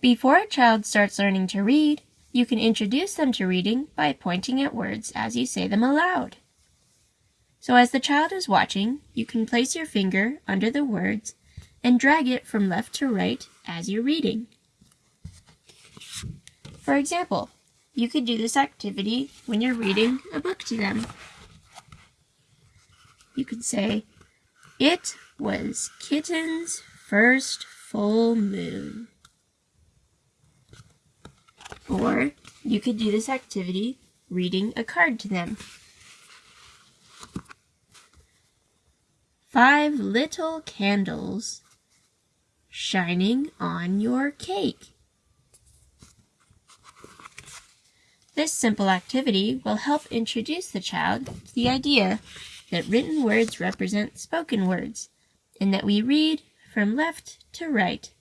Before a child starts learning to read, you can introduce them to reading by pointing at words as you say them aloud. So as the child is watching, you can place your finger under the words and drag it from left to right as you're reading. For example, you could do this activity when you're reading a book to them. You could say, It was Kitten's first full moon. Or you could do this activity reading a card to them. Five little candles shining on your cake. This simple activity will help introduce the child to the idea that written words represent spoken words and that we read from left to right.